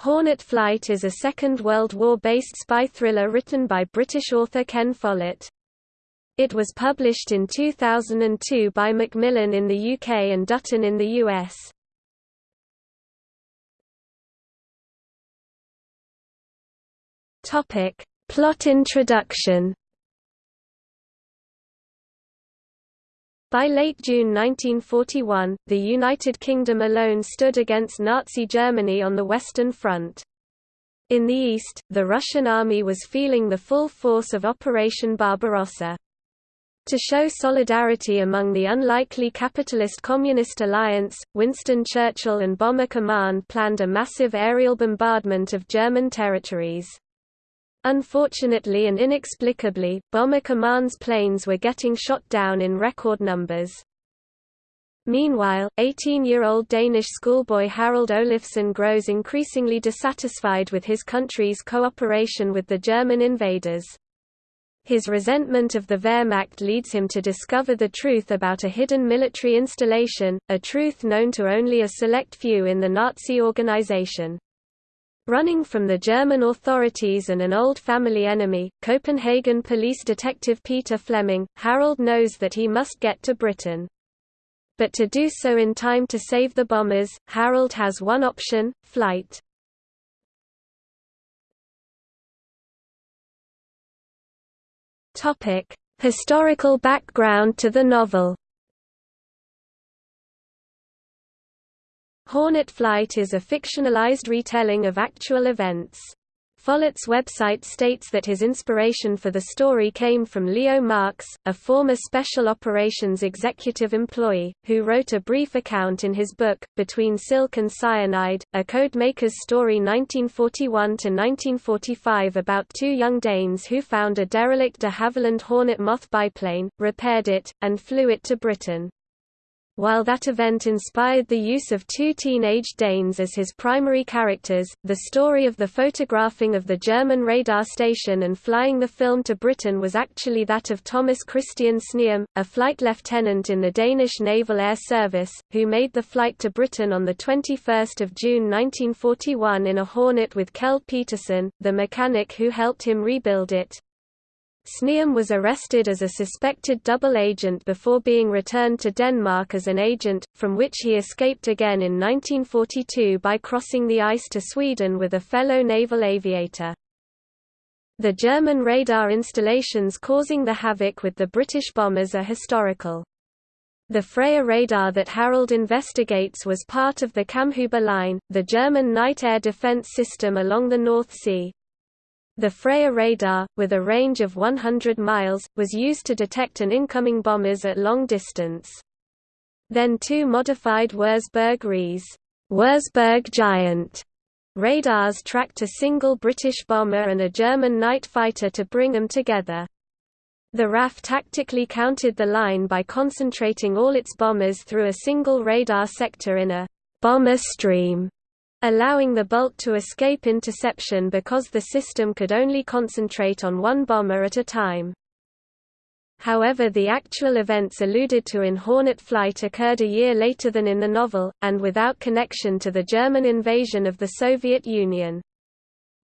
Hornet Flight is a Second World War-based spy thriller written by British author Ken Follett. It was published in 2002 by Macmillan in the UK and Dutton in the US. Plot introduction. By late June 1941, the United Kingdom alone stood against Nazi Germany on the Western Front. In the east, the Russian army was feeling the full force of Operation Barbarossa. To show solidarity among the unlikely capitalist Communist alliance, Winston Churchill and Bomber Command planned a massive aerial bombardment of German territories. Unfortunately and inexplicably, Bomber Command's planes were getting shot down in record numbers. Meanwhile, 18-year-old Danish schoolboy Harald Olafsson grows increasingly dissatisfied with his country's cooperation with the German invaders. His resentment of the Wehrmacht leads him to discover the truth about a hidden military installation, a truth known to only a select few in the Nazi organization. Running from the German authorities and an old family enemy, Copenhagen police detective Peter Fleming, Harold knows that he must get to Britain. But to do so in time to save the bombers, Harold has one option, flight. Historical background to the novel Hornet Flight is a fictionalized retelling of actual events. Follett's website states that his inspiration for the story came from Leo Marks, a former Special Operations executive employee, who wrote a brief account in his book, Between Silk and Cyanide, A Codemaker's Story 1941–1945 about two young Danes who found a derelict de Havilland Hornet moth biplane, repaired it, and flew it to Britain. While that event inspired the use of two teenage Danes as his primary characters, the story of the photographing of the German radar station and flying the film to Britain was actually that of Thomas Christian Sneum, a flight lieutenant in the Danish Naval Air Service, who made the flight to Britain on 21 June 1941 in a Hornet with Kjeld Petersen, the mechanic who helped him rebuild it. Sneum was arrested as a suspected double agent before being returned to Denmark as an agent, from which he escaped again in 1942 by crossing the ice to Sweden with a fellow naval aviator. The German radar installations causing the havoc with the British bombers are historical. The Freya radar that Harold investigates was part of the Kammhuber line, the German night air defense system along the North Sea. The Freya radar, with a range of 100 miles, was used to detect an incoming bombers at long distance. Then two modified Wurzburg RES Wurzburg Giant radars tracked a single British bomber and a German night fighter to bring them together. The RAF tactically counted the line by concentrating all its bombers through a single radar sector in a bomber stream allowing the bulk to escape interception because the system could only concentrate on one bomber at a time. However the actual events alluded to in Hornet Flight occurred a year later than in the novel, and without connection to the German invasion of the Soviet Union.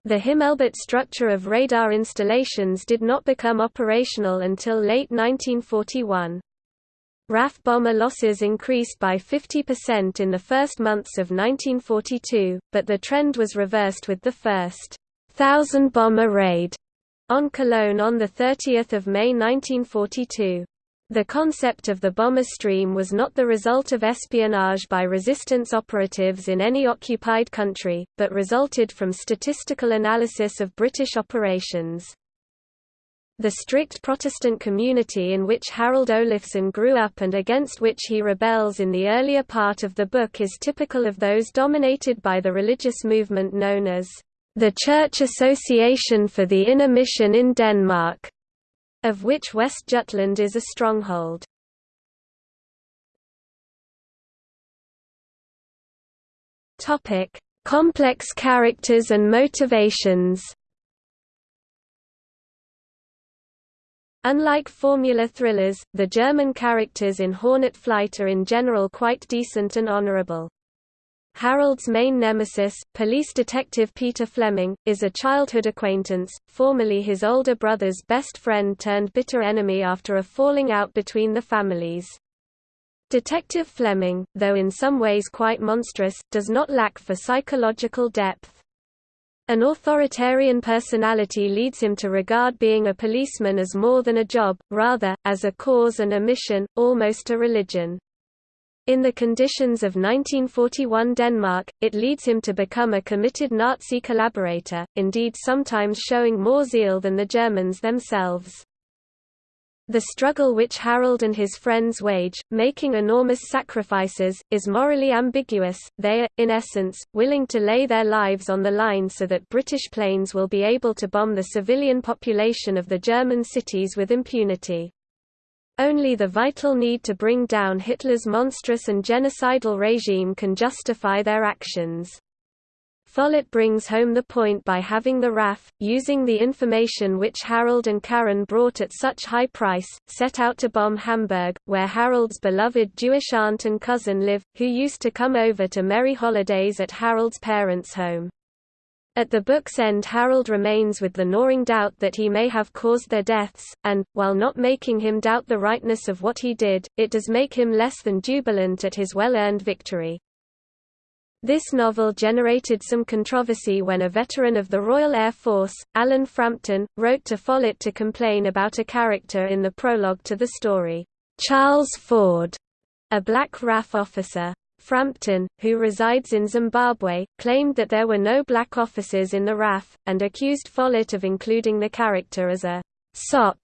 The Himmelbett structure of radar installations did not become operational until late 1941. RAF bomber losses increased by 50% in the first months of 1942, but the trend was reversed with the first thousand bomber raid on Cologne on 30 May 1942. The concept of the bomber stream was not the result of espionage by resistance operatives in any occupied country, but resulted from statistical analysis of British operations. The strict Protestant community in which Harald Olafsson grew up and against which he rebels in the earlier part of the book is typical of those dominated by the religious movement known as the Church Association for the Inner Mission in Denmark, of which West Jutland is a stronghold. Complex characters and motivations Unlike formula thrillers, the German characters in Hornet Flight are in general quite decent and honorable. Harold's main nemesis, police detective Peter Fleming, is a childhood acquaintance, formerly his older brother's best friend turned bitter enemy after a falling out between the families. Detective Fleming, though in some ways quite monstrous, does not lack for psychological depth. An authoritarian personality leads him to regard being a policeman as more than a job, rather, as a cause and a mission, almost a religion. In the conditions of 1941 Denmark, it leads him to become a committed Nazi collaborator, indeed sometimes showing more zeal than the Germans themselves. The struggle which Harold and his friends wage, making enormous sacrifices, is morally ambiguous. They are, in essence, willing to lay their lives on the line so that British planes will be able to bomb the civilian population of the German cities with impunity. Only the vital need to bring down Hitler's monstrous and genocidal regime can justify their actions. Follett brings home the point by having the RAF, using the information which Harold and Karen brought at such high price, set out to bomb Hamburg, where Harold's beloved Jewish aunt and cousin live, who used to come over to merry holidays at Harold's parents' home. At the book's end Harold remains with the gnawing doubt that he may have caused their deaths, and, while not making him doubt the rightness of what he did, it does make him less than jubilant at his well-earned victory. This novel generated some controversy when a veteran of the Royal Air Force, Alan Frampton, wrote to Follett to complain about a character in the prologue to the story, Charles Ford, a black RAF officer. Frampton, who resides in Zimbabwe, claimed that there were no black officers in the RAF, and accused Follett of including the character as a sop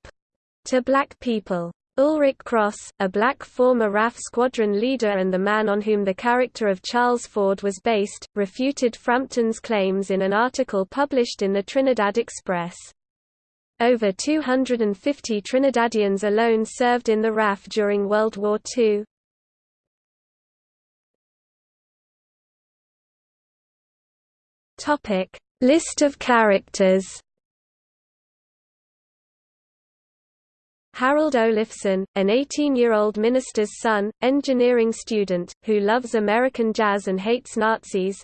to black people. Ulric Cross, a black former RAF squadron leader and the man on whom the character of Charles Ford was based, refuted Frampton's claims in an article published in the Trinidad Express. Over 250 Trinidadians alone served in the RAF during World War II. List of characters Harold Olafson, an 18-year-old minister's son, engineering student, who loves American jazz and hates Nazis.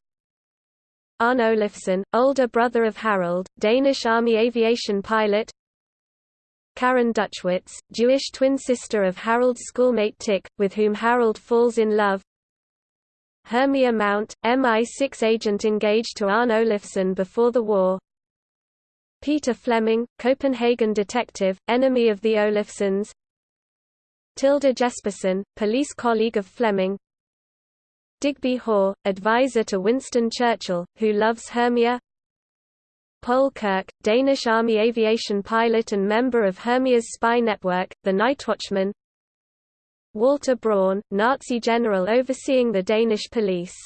Arne Olafson, older brother of Harold, Danish Army aviation pilot. Karen Duchwitz, Jewish twin sister of Harold's schoolmate Tik, with whom Harold falls in love. Hermia Mount, MI6 agent engaged to Arne Olafson before the war. Peter Fleming, Copenhagen detective, enemy of the Olafsons Tilda Jespersen, police colleague of Fleming. Digby Hoare, advisor to Winston Churchill, who loves Hermia. Paul Kirk, Danish Army aviation pilot and member of Hermia's spy network, the Nightwatchman Walter Braun, Nazi general overseeing the Danish police